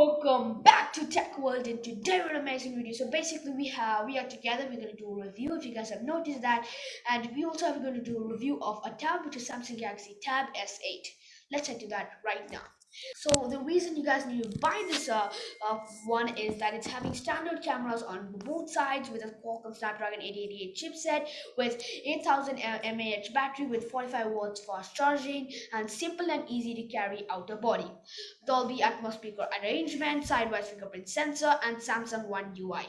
Welcome back to Tech World and today we're an amazing video. So basically we have we are together, we're gonna do a review if you guys have noticed that and we also are gonna do a review of a tab which is Samsung Galaxy Tab S8. Let's head to that right now. So the reason you guys need to buy this uh, uh, one is that it's having standard cameras on both sides with a Qualcomm Snapdragon 888 chipset with 8000 mAh battery with 45 watts fast charging and simple and easy to carry outer body. Dolby Atmos speaker arrangement, sidewise fingerprint sensor and Samsung One UI.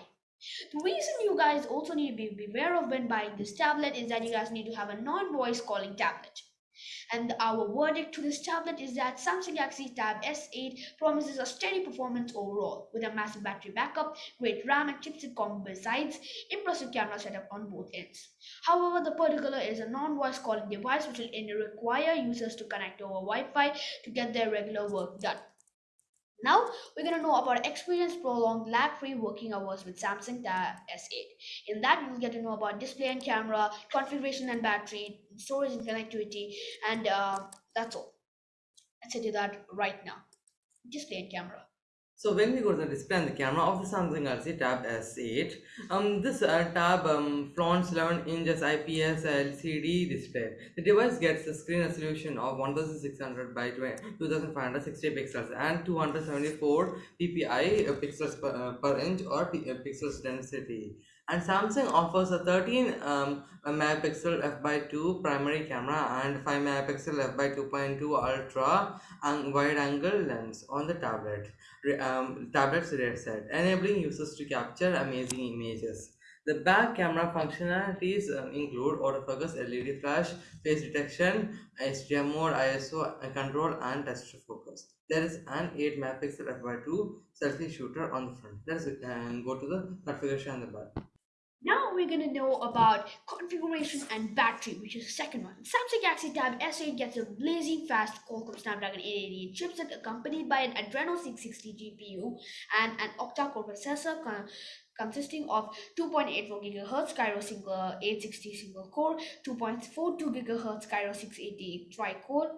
The reason you guys also need to be beware of when buying this tablet is that you guys need to have a non-voice calling tablet. And our verdict to this tablet is that Samsung Galaxy Tab S8 promises a steady performance overall with a massive battery backup, great RAM and chipset combo besides impressive camera setup on both ends. However, the particular is a non-voice calling device which will require users to connect over Wi-Fi to get their regular work done. Now we're going to know about experience prolonged lag-free working hours with Samsung Tab S8. In that you'll get to know about display and camera, configuration and battery, storage and connectivity, and uh, that's all. Let's do that right now. Display and camera. So when we go to the display and the camera of the Samsung Galaxy Tab S8, um, this uh, tab um, flaunts 11 inches IPS LCD display. The device gets a screen resolution of 1600 by 2560 pixels and 274 ppi uh, pixels per, uh, per inch or uh, pixels density and Samsung offers a 13 um, megapixel f by 2 primary camera and 5 megapixel f by 2.2 ultra and wide angle lens on the tablet um, tablet's rear set enabling users to capture amazing images the back camera functionalities um, include autofocus, LED flash, face detection, HDR mode, ISO control, and tester focus. There is an 8 megapixel f by two selfie shooter on the front. Let's uh, go to the configuration on the back. Now we're going to know about configuration and battery, which is the second one. Samsung Galaxy Tab S8 gets a blazing fast Qualcomm Snapdragon 888 chipset accompanied by an Adreno 660 GPU and an octa-core processor consisting of 2.84 GHz Kryo single 860 single core, 2.42 GHz Kryo 680 tri-core,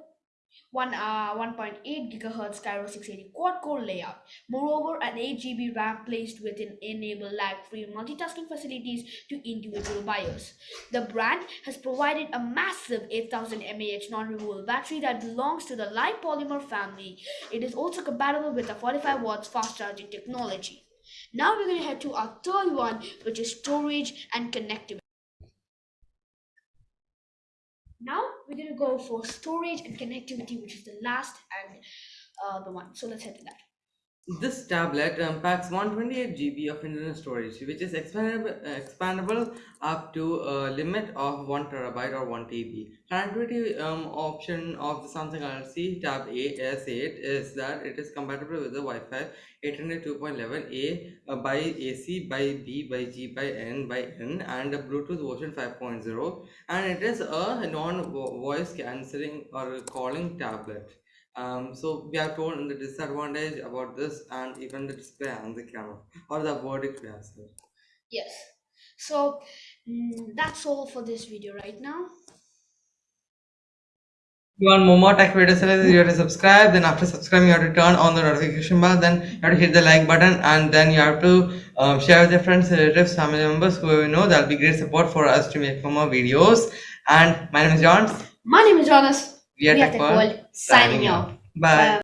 one uh, 1.8 gigahertz Kryo 680 quad core layout. Moreover, an 8 GB RAM placed within enable lag-free multitasking facilities to individual buyers. The brand has provided a massive 8000 mAh non-removable battery that belongs to the light polymer family. It is also compatible with the 45 watts fast charging technology. Now we're going to head to our third one, which is storage and connectivity. We're to go for storage and connectivity, which is the last and uh, the one. So let's head to that. This tablet um, packs 128 GB of internal storage, which is expandable, expandable up to a limit of 1 terabyte or 1 TB. Connectivity um, option of the Samsung Galaxy Tab A S8 is that it is compatible with the Wi-Fi 802.11a uh, by AC by B by G by N by N and Bluetooth version 5.0 and it is a non-voice cancelling or calling tablet um, so we are told in the disadvantage about this and even the display and the camera or the verdict we have said yes. So mm, that's all for this video right now. You want more, more tech videos you have to subscribe then after subscribing you have to turn on the notification bar then you have to hit the like button and then you have to um, share with your friends relatives family members who you know that'll be great support for us to make more videos. And my name is john. My name is jonas we are, we are Tech World, signing out. Bye. Bye.